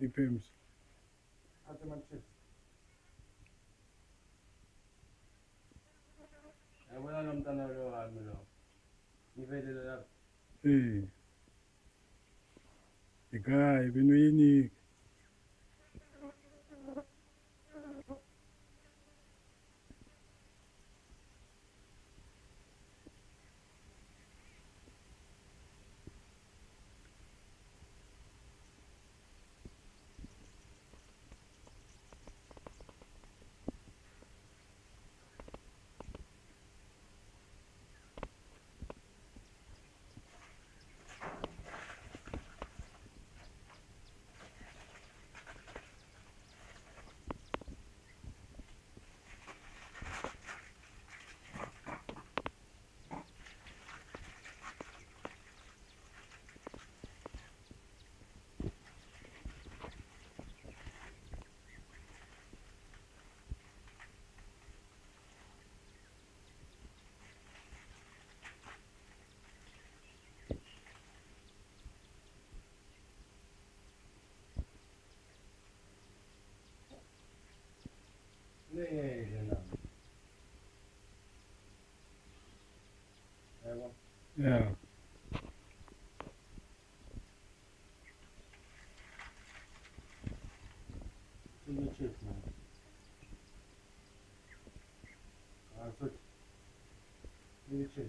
Die Pims. Hatte man Chips. Eh, wala naman tanong lo, ano lo. Hindi pwede lalap. Eh. Ikaw, ibinuyin ni... Ne yan lang. Ewan. Yeah. Şimdi çekme. Suç. Şimdi çek.